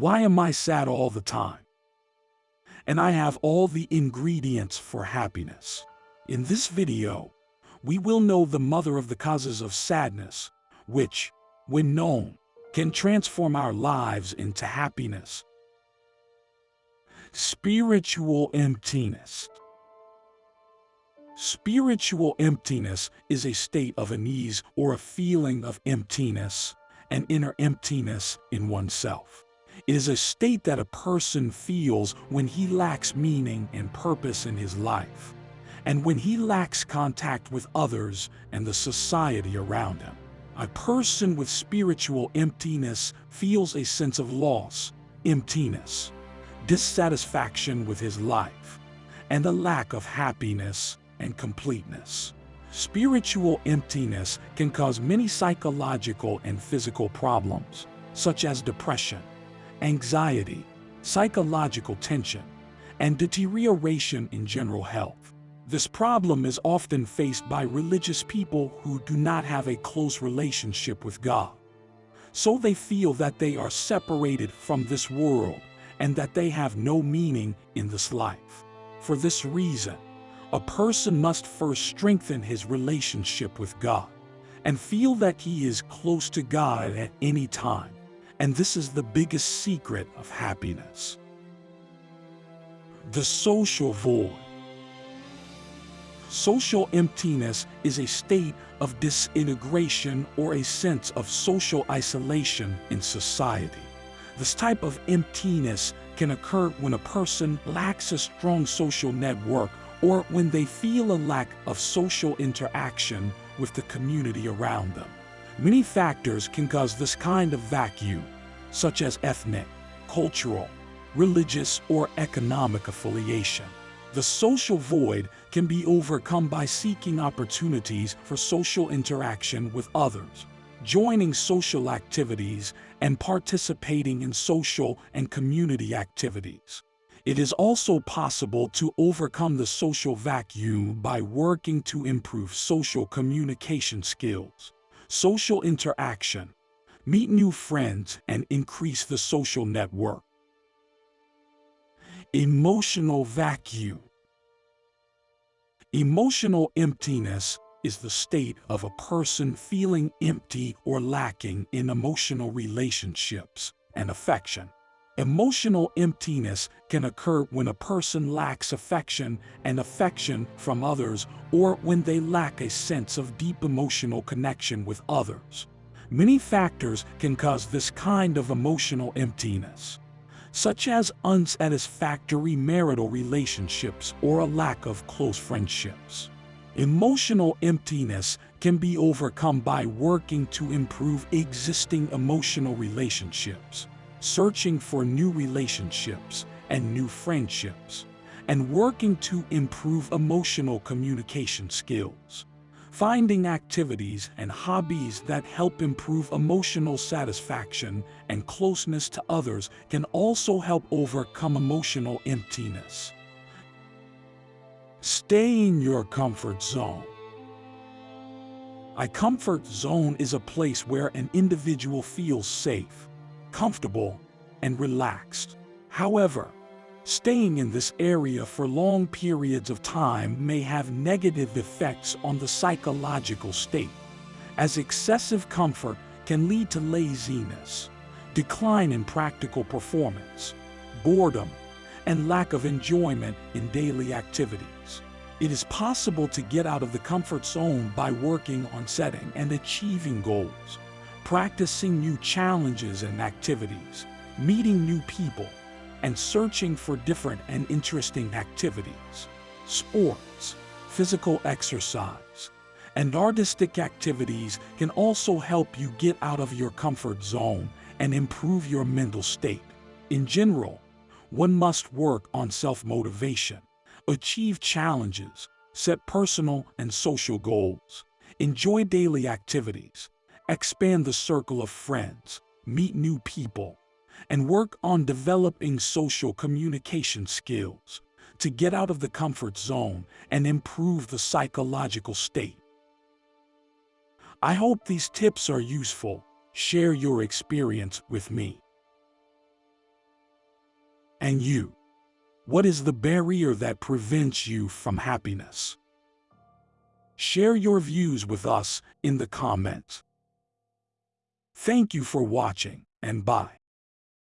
Why am I sad all the time? And I have all the ingredients for happiness. In this video, we will know the mother of the causes of sadness, which, when known, can transform our lives into happiness. Spiritual emptiness. Spiritual emptiness is a state of unease or a feeling of emptiness, an inner emptiness in oneself. It is a state that a person feels when he lacks meaning and purpose in his life, and when he lacks contact with others and the society around him. A person with spiritual emptiness feels a sense of loss, emptiness, dissatisfaction with his life, and a lack of happiness and completeness. Spiritual emptiness can cause many psychological and physical problems, such as depression, anxiety, psychological tension, and deterioration in general health. This problem is often faced by religious people who do not have a close relationship with God. So they feel that they are separated from this world and that they have no meaning in this life. For this reason, a person must first strengthen his relationship with God and feel that he is close to God at any time. And this is the biggest secret of happiness. The social void. Social emptiness is a state of disintegration or a sense of social isolation in society. This type of emptiness can occur when a person lacks a strong social network or when they feel a lack of social interaction with the community around them. Many factors can cause this kind of vacuum, such as ethnic, cultural, religious, or economic affiliation. The social void can be overcome by seeking opportunities for social interaction with others, joining social activities, and participating in social and community activities. It is also possible to overcome the social vacuum by working to improve social communication skills, social interaction, meet new friends, and increase the social network. Emotional vacuum. Emotional emptiness is the state of a person feeling empty or lacking in emotional relationships and affection. Emotional emptiness can occur when a person lacks affection and affection from others or when they lack a sense of deep emotional connection with others. Many factors can cause this kind of emotional emptiness, such as unsatisfactory marital relationships or a lack of close friendships. Emotional emptiness can be overcome by working to improve existing emotional relationships searching for new relationships and new friendships, and working to improve emotional communication skills. Finding activities and hobbies that help improve emotional satisfaction and closeness to others can also help overcome emotional emptiness. Stay in your comfort zone. A comfort zone is a place where an individual feels safe, comfortable, and relaxed. However, staying in this area for long periods of time may have negative effects on the psychological state, as excessive comfort can lead to laziness, decline in practical performance, boredom, and lack of enjoyment in daily activities. It is possible to get out of the comfort zone by working on setting and achieving goals practicing new challenges and activities, meeting new people, and searching for different and interesting activities. Sports, physical exercise, and artistic activities can also help you get out of your comfort zone and improve your mental state. In general, one must work on self-motivation, achieve challenges, set personal and social goals, enjoy daily activities, expand the circle of friends, meet new people, and work on developing social communication skills to get out of the comfort zone and improve the psychological state. I hope these tips are useful. Share your experience with me. And you? What is the barrier that prevents you from happiness? Share your views with us in the comments. Thank you for watching, and bye.